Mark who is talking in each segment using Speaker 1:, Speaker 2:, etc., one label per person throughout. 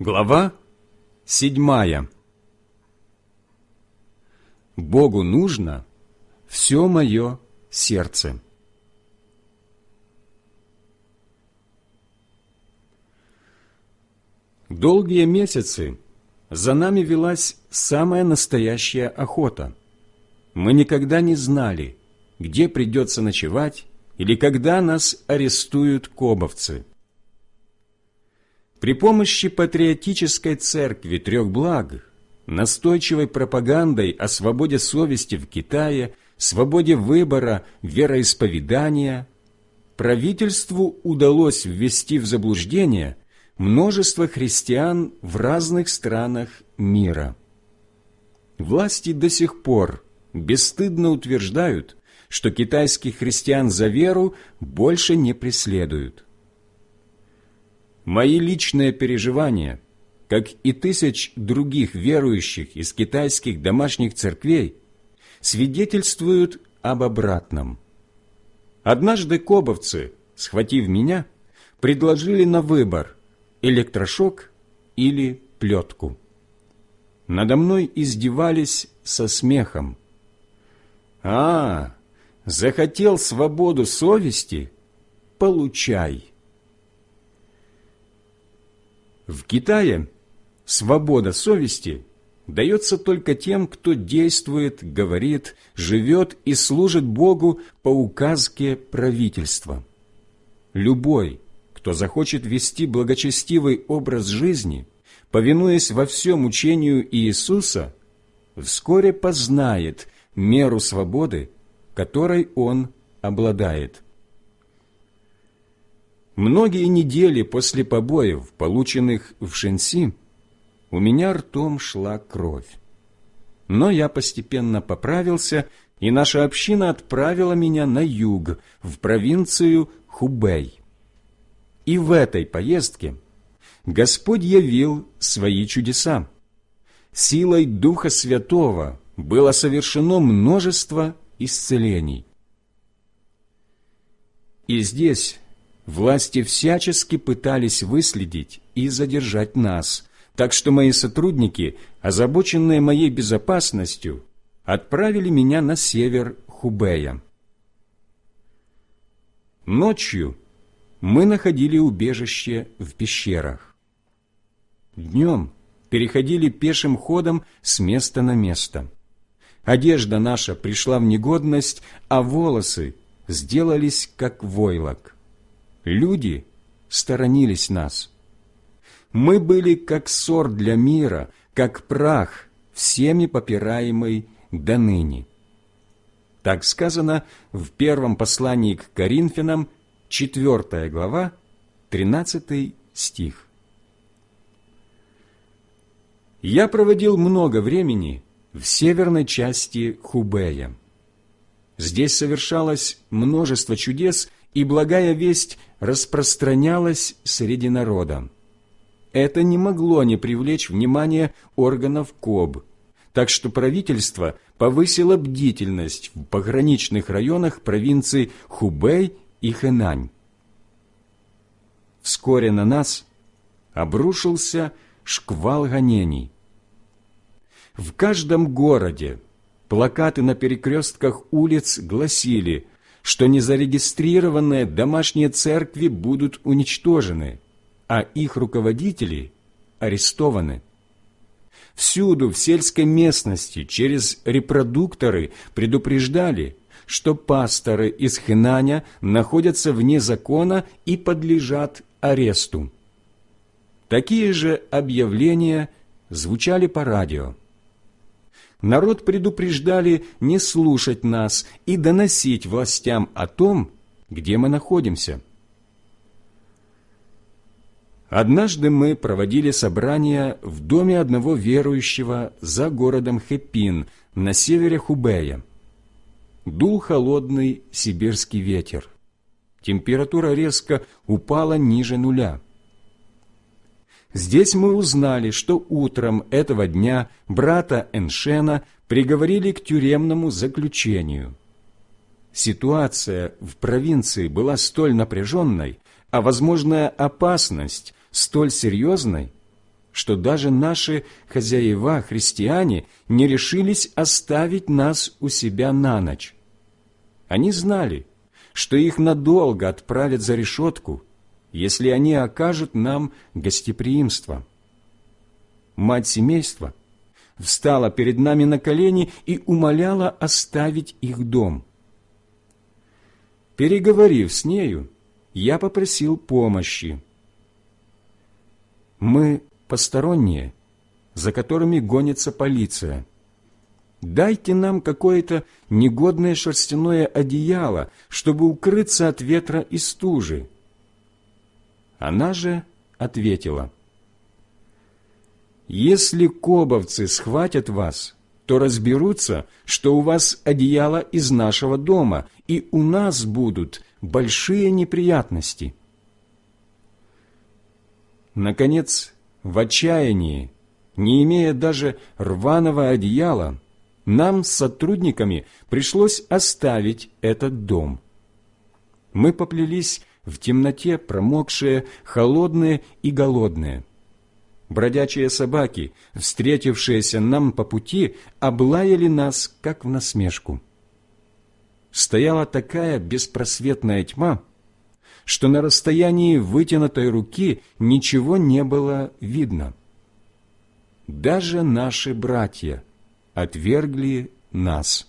Speaker 1: Глава седьмая Богу нужно все мое сердце. Долгие месяцы за нами велась самая настоящая охота. Мы никогда не знали, где придется ночевать или когда нас арестуют кобовцы – при помощи патриотической церкви трех благ, настойчивой пропагандой о свободе совести в Китае, свободе выбора, вероисповедания, правительству удалось ввести в заблуждение множество христиан в разных странах мира. Власти до сих пор бесстыдно утверждают, что китайских христиан за веру больше не преследуют. Мои личные переживания, как и тысяч других верующих из китайских домашних церквей, свидетельствуют об обратном. Однажды кобовцы, схватив меня, предложили на выбор электрошок или плетку. Надо мной издевались со смехом. «А, захотел свободу совести? Получай!» В Китае свобода совести дается только тем, кто действует, говорит, живет и служит Богу по указке правительства. Любой, кто захочет вести благочестивый образ жизни, повинуясь во всем учению Иисуса, вскоре познает меру свободы, которой он обладает – Многие недели после побоев, полученных в Шенси, у меня ртом шла кровь. Но я постепенно поправился, и наша община отправила меня на юг, в провинцию Хубей. И в этой поездке Господь явил свои чудеса. Силой Духа Святого было совершено множество исцелений. И здесь Власти всячески пытались выследить и задержать нас, так что мои сотрудники, озабоченные моей безопасностью, отправили меня на север Хубея. Ночью мы находили убежище в пещерах. Днем переходили пешим ходом с места на место. Одежда наша пришла в негодность, а волосы сделались как войлок. Люди сторонились нас. Мы были как ссор для мира, как прах, всеми попираемый до ныне. Так сказано в первом послании к Коринфянам, 4 глава, 13 стих. Я проводил много времени в северной части Хубея. Здесь совершалось множество чудес и благая весть распространялась среди народа. Это не могло не привлечь внимание органов КОБ, так что правительство повысило бдительность в пограничных районах провинций Хубэй и Хэнань. Вскоре на нас обрушился шквал гонений. В каждом городе плакаты на перекрестках улиц гласили что незарегистрированные домашние церкви будут уничтожены, а их руководители арестованы. Всюду в сельской местности через репродукторы предупреждали, что пасторы из Хинаня находятся вне закона и подлежат аресту. Такие же объявления звучали по радио народ предупреждали не слушать нас и доносить властям о том, где мы находимся. Однажды мы проводили собрание в доме одного верующего за городом Хепин на севере Хубея. Дул холодный сибирский ветер. Температура резко упала ниже нуля. Здесь мы узнали, что утром этого дня брата Эншена приговорили к тюремному заключению. Ситуация в провинции была столь напряженной, а возможная опасность столь серьезной, что даже наши хозяева, христиане, не решились оставить нас у себя на ночь. Они знали, что их надолго отправят за решетку, если они окажут нам гостеприимство. Мать семейства встала перед нами на колени и умоляла оставить их дом. Переговорив с нею, я попросил помощи. Мы посторонние, за которыми гонится полиция. Дайте нам какое-то негодное шерстяное одеяло, чтобы укрыться от ветра и стужи. Она же ответила, «Если кобовцы схватят вас, то разберутся, что у вас одеяло из нашего дома, и у нас будут большие неприятности». Наконец, в отчаянии, не имея даже рваного одеяла, нам с сотрудниками пришлось оставить этот дом. Мы поплелись в темноте, промокшие, холодные и голодные. Бродячие собаки, встретившиеся нам по пути, облаяли нас, как в насмешку. Стояла такая беспросветная тьма, что на расстоянии вытянутой руки ничего не было видно. Даже наши братья отвергли нас.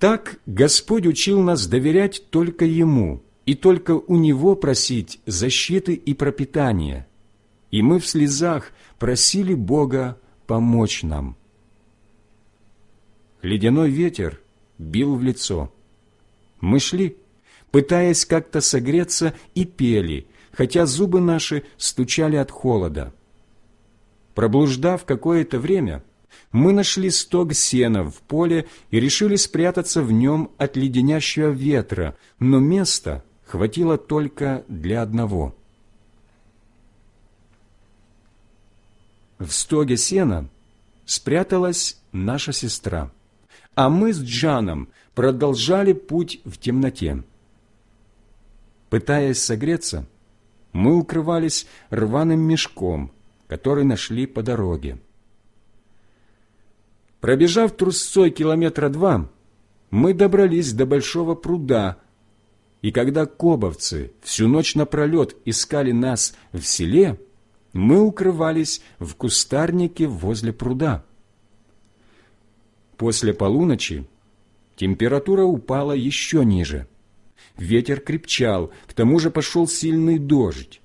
Speaker 1: Так Господь учил нас доверять только Ему и только у Него просить защиты и пропитания, и мы в слезах просили Бога помочь нам. Ледяной ветер бил в лицо. Мы шли, пытаясь как-то согреться, и пели, хотя зубы наши стучали от холода. Проблуждав какое-то время, мы нашли стог сена в поле и решили спрятаться в нем от леденящего ветра, но места хватило только для одного. В стоге сена спряталась наша сестра, а мы с Джаном продолжали путь в темноте. Пытаясь согреться, мы укрывались рваным мешком, который нашли по дороге. Пробежав трусцой километра два, мы добрались до большого пруда, и когда кобовцы всю ночь напролет искали нас в селе, мы укрывались в кустарнике возле пруда. После полуночи температура упала еще ниже. Ветер крепчал, к тому же пошел сильный дождь.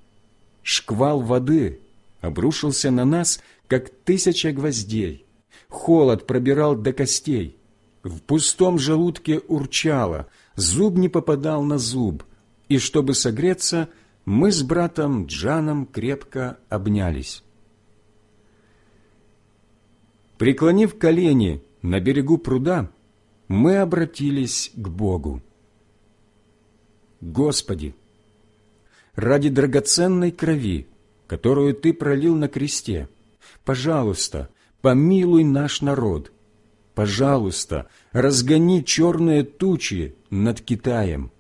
Speaker 1: Шквал воды обрушился на нас, как тысяча гвоздей холод пробирал до костей. В пустом желудке урчало, зуб не попадал на зуб, и чтобы согреться, мы с братом Джаном крепко обнялись. Преклонив колени на берегу пруда, мы обратились к Богу. Господи, ради драгоценной крови, которую Ты пролил на кресте, пожалуйста, помилуй наш народ. Пожалуйста, разгони черные тучи над Китаем.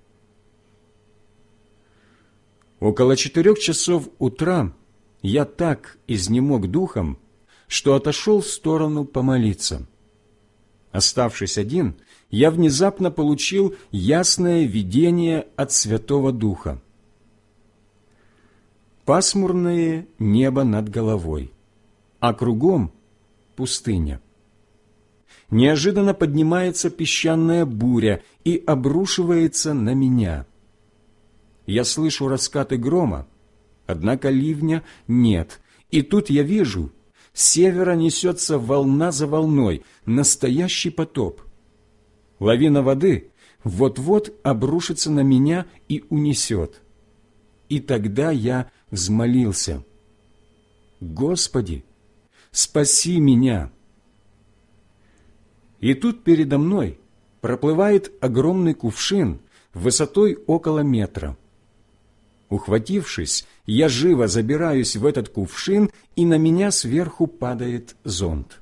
Speaker 1: Около четырех часов утра я так изнемог духом, что отошел в сторону помолиться. Оставшись один, я внезапно получил ясное видение от Святого Духа. Пасмурное небо над головой, а кругом пустыня. Неожиданно поднимается песчаная буря и обрушивается на меня. Я слышу раскаты грома, однако ливня нет, и тут я вижу, с севера несется волна за волной, настоящий потоп. Лавина воды вот-вот обрушится на меня и унесет. И тогда я взмолился. «Господи, спаси меня!» И тут передо мной проплывает огромный кувшин высотой около метра. Ухватившись, я живо забираюсь в этот кувшин, и на меня сверху падает зонт.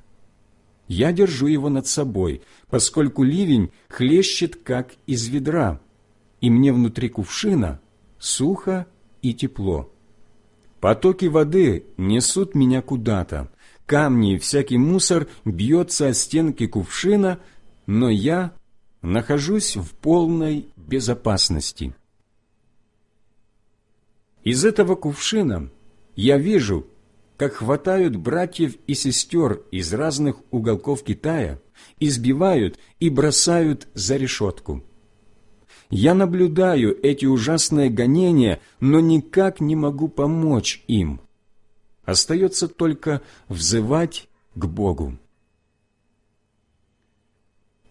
Speaker 1: Я держу его над собой, поскольку ливень хлещет, как из ведра, и мне внутри кувшина сухо и тепло. Потоки воды несут меня куда-то, камни и всякий мусор бьется о стенки кувшина, но я нахожусь в полной безопасности. Из этого кувшина я вижу, как хватают братьев и сестер из разных уголков Китая, избивают и бросают за решетку. Я наблюдаю эти ужасные гонения, но никак не могу помочь им. Остается только взывать к Богу.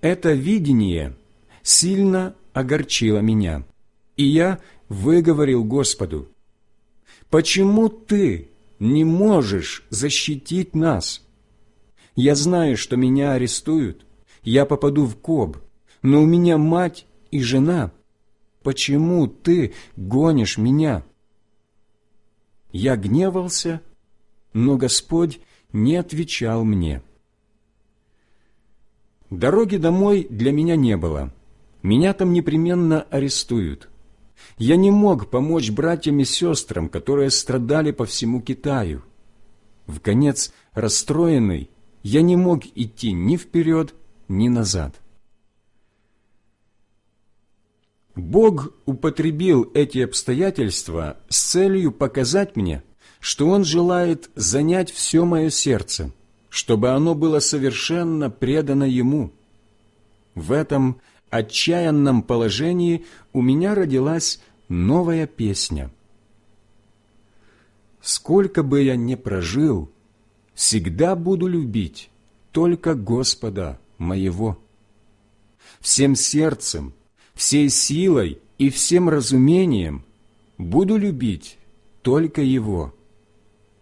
Speaker 1: Это видение сильно огорчило меня, и я выговорил Господу, «Почему Ты не можешь защитить нас? Я знаю, что меня арестуют, я попаду в коб, но у меня мать и жена. Почему Ты гонишь меня?» Я гневался, но Господь не отвечал мне. Дороги домой для меня не было. Меня там непременно арестуют. Я не мог помочь братьям и сестрам, которые страдали по всему Китаю. В конец расстроенный, я не мог идти ни вперед, ни назад. Бог употребил эти обстоятельства с целью показать мне, что Он желает занять все мое сердце – чтобы оно было совершенно предано Ему. В этом отчаянном положении у меня родилась новая песня. «Сколько бы я ни прожил, всегда буду любить только Господа моего. Всем сердцем, всей силой и всем разумением буду любить только Его.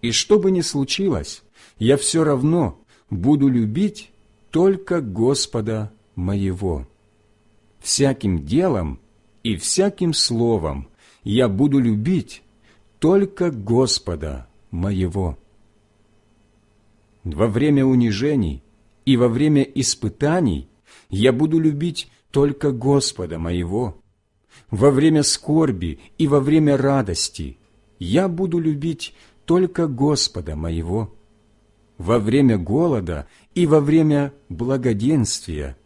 Speaker 1: И что бы ни случилось, я все равно буду любить только Господа моего. Всяким делом и всяким словом я буду любить только Господа моего. Во время унижений и во время испытаний я буду любить только Господа моего. Во время скорби и во время радости я буду любить только Господа моего во время голода и во время благоденствия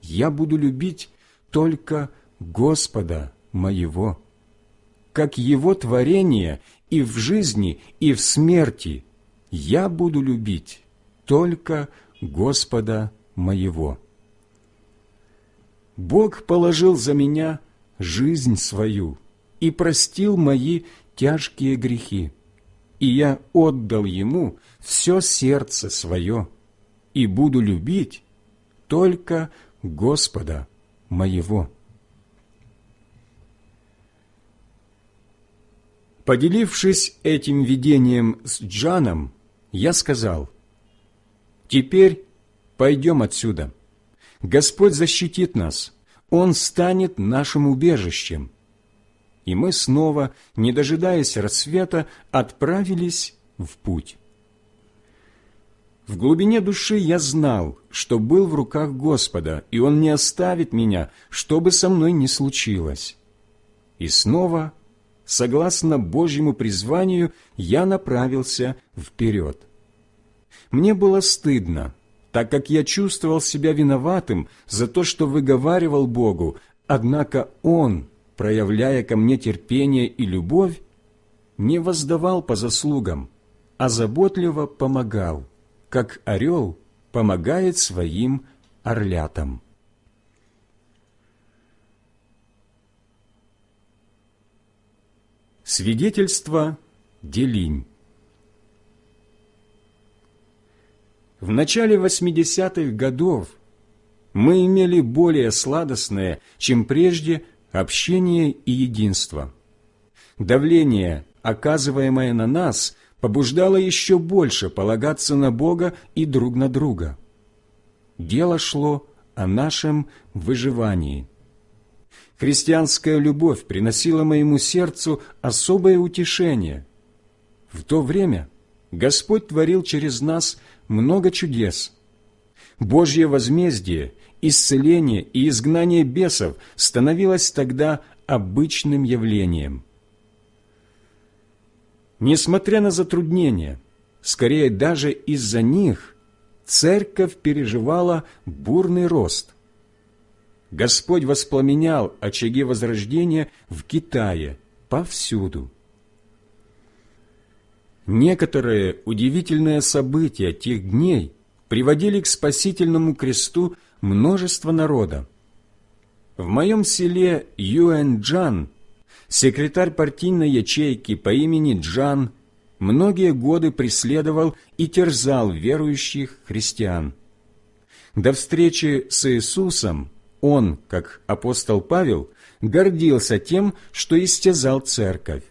Speaker 1: я буду любить только Господа моего. Как Его творение и в жизни, и в смерти я буду любить только Господа моего. Бог положил за меня жизнь свою и простил мои тяжкие грехи и я отдал ему все сердце свое, и буду любить только Господа моего». Поделившись этим видением с Джаном, я сказал, «Теперь пойдем отсюда. Господь защитит нас, Он станет нашим убежищем, и мы снова, не дожидаясь рассвета, отправились в путь. В глубине души я знал, что был в руках Господа, и Он не оставит меня, что бы со мной ни случилось. И снова, согласно Божьему призванию, я направился вперед. Мне было стыдно, так как я чувствовал себя виноватым за то, что выговаривал Богу, однако Он проявляя ко мне терпение и любовь, не воздавал по заслугам, а заботливо помогал, как орел помогает своим орлятам. Свидетельство Делинь В начале 80-х годов мы имели более сладостное, чем прежде, общение и единство. Давление, оказываемое на нас, побуждало еще больше полагаться на Бога и друг на друга. Дело шло о нашем выживании. Христианская любовь приносила моему сердцу особое утешение. В то время Господь творил через нас много чудес. Божье возмездие исцеление и изгнание бесов становилось тогда обычным явлением. Несмотря на затруднения, скорее даже из-за них, церковь переживала бурный рост. Господь воспламенял очаги Возрождения в Китае повсюду. Некоторые удивительные события тех дней приводили к спасительному кресту множество народа. В моем селе Юэнджан секретарь партийной ячейки по имени Джан многие годы преследовал и терзал верующих христиан. До встречи с Иисусом он, как апостол Павел, гордился тем, что истязал церковь.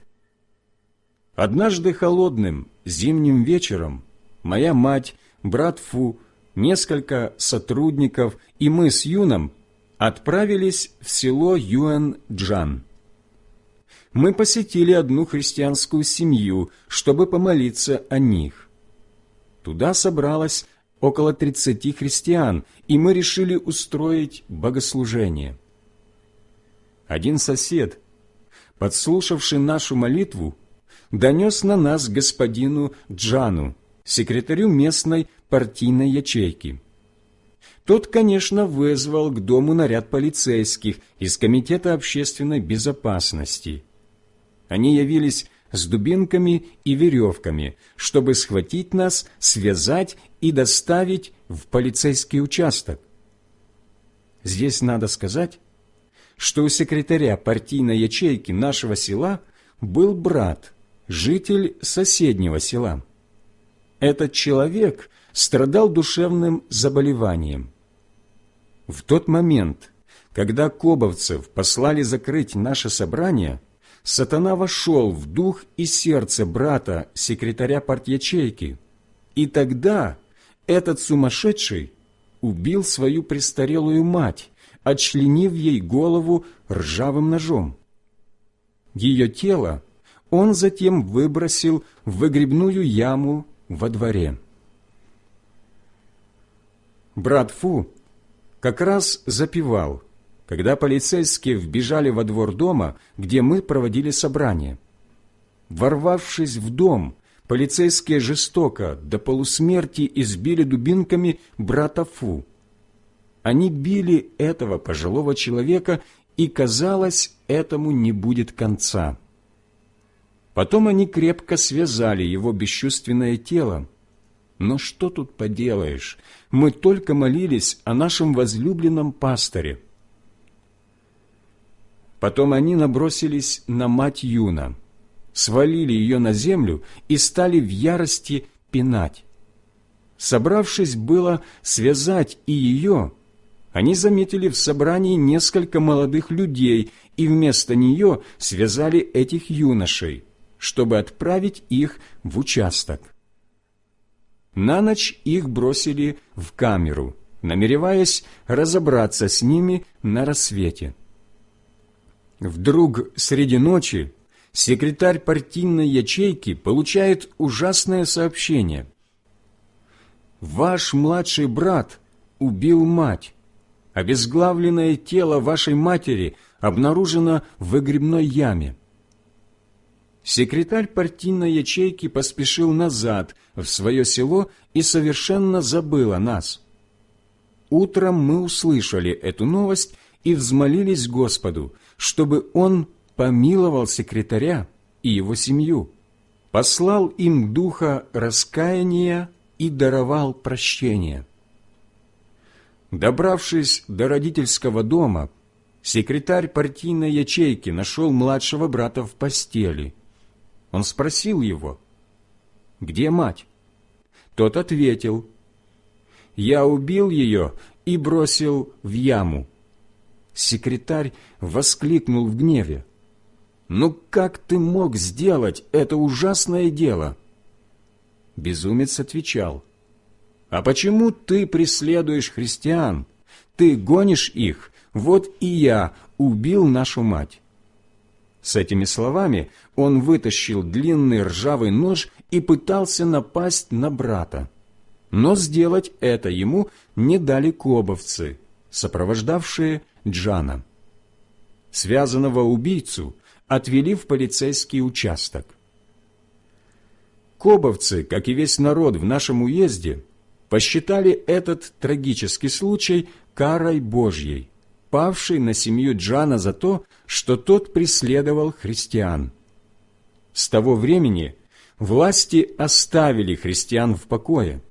Speaker 1: Однажды холодным зимним вечером моя мать, брат Фу, несколько сотрудников и мы с Юном отправились в село Юэн-Джан. Мы посетили одну христианскую семью, чтобы помолиться о них. Туда собралось около тридцати христиан, и мы решили устроить богослужение. Один сосед, подслушавший нашу молитву, донес на нас господину Джану, секретарю местной партийной ячейки. Тот, конечно, вызвал к дому наряд полицейских из Комитета общественной безопасности. Они явились с дубинками и веревками, чтобы схватить нас, связать и доставить в полицейский участок. Здесь надо сказать, что у секретаря партийной ячейки нашего села был брат, житель соседнего села. Этот человек страдал душевным заболеванием. В тот момент, когда кобовцев послали закрыть наше собрание, сатана вошел в дух и сердце брата, секретаря партячейки, и тогда этот сумасшедший убил свою престарелую мать, отчленив ей голову ржавым ножом. Ее тело он затем выбросил в выгребную яму во дворе. Брат Фу как раз запивал, когда полицейские вбежали во двор дома, где мы проводили собрание. Ворвавшись в дом, полицейские жестоко до полусмерти избили дубинками брата Фу. Они били этого пожилого человека, и, казалось, этому не будет конца. Потом они крепко связали его бесчувственное тело. Но что тут поделаешь? Мы только молились о нашем возлюбленном пасторе. Потом они набросились на мать Юна, свалили ее на землю и стали в ярости пинать. Собравшись было связать и ее, они заметили в собрании несколько молодых людей и вместо нее связали этих юношей, чтобы отправить их в участок. На ночь их бросили в камеру, намереваясь разобраться с ними на рассвете. Вдруг среди ночи секретарь партийной ячейки получает ужасное сообщение. «Ваш младший брат убил мать. Обезглавленное тело вашей матери обнаружено в выгребной яме. Секретарь партийной ячейки поспешил назад в свое село и совершенно забыл о нас. Утром мы услышали эту новость и взмолились Господу, чтобы Он помиловал секретаря и его семью, послал им духа раскаяния и даровал прощение. Добравшись до родительского дома, секретарь партийной ячейки нашел младшего брата в постели. Он спросил его, «Где мать?» Тот ответил, «Я убил ее и бросил в яму». Секретарь воскликнул в гневе, «Ну как ты мог сделать это ужасное дело?» Безумец отвечал, а почему ты преследуешь христиан? Ты гонишь их, вот и я убил нашу мать». С этими словами он вытащил длинный ржавый нож и пытался напасть на брата. Но сделать это ему не дали кобовцы, сопровождавшие Джана. Связанного убийцу отвели в полицейский участок. Кобовцы, как и весь народ в нашем уезде, посчитали этот трагический случай карой Божьей, павшей на семью Джана за то, что тот преследовал христиан. С того времени власти оставили христиан в покое.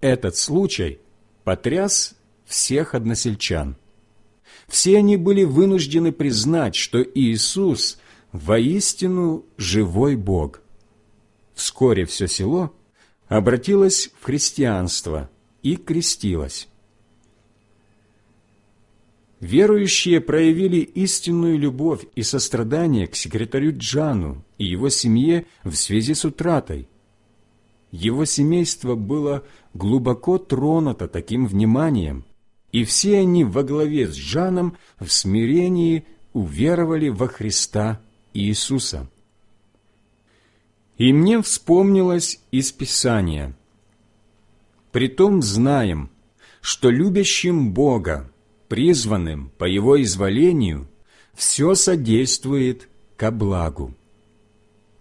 Speaker 1: Этот случай потряс всех односельчан. Все они были вынуждены признать, что Иисус воистину живой Бог. Вскоре все село обратилось в христианство и крестилось. Верующие проявили истинную любовь и сострадание к секретарю Джану и его семье в связи с утратой. Его семейство было глубоко тронуто таким вниманием, и все они во главе с Жаном в смирении уверовали во Христа Иисуса. И мне вспомнилось из Писания. «Притом знаем, что любящим Бога, призванным по Его изволению, все содействует ко благу».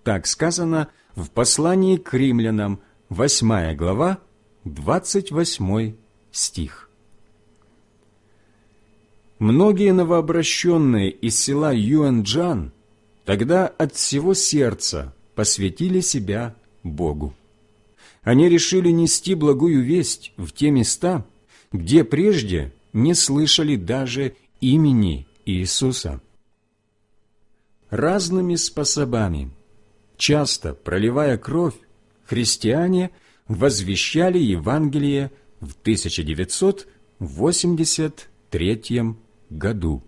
Speaker 1: Так сказано в послании к римлянам, 8 глава, 28 стих. Многие новообращенные из села Юанджан тогда от всего сердца посвятили себя Богу. Они решили нести благую весть в те места, где прежде не слышали даже имени Иисуса. Разными способами, часто проливая кровь, христиане возвещали Евангелие в 1983 году.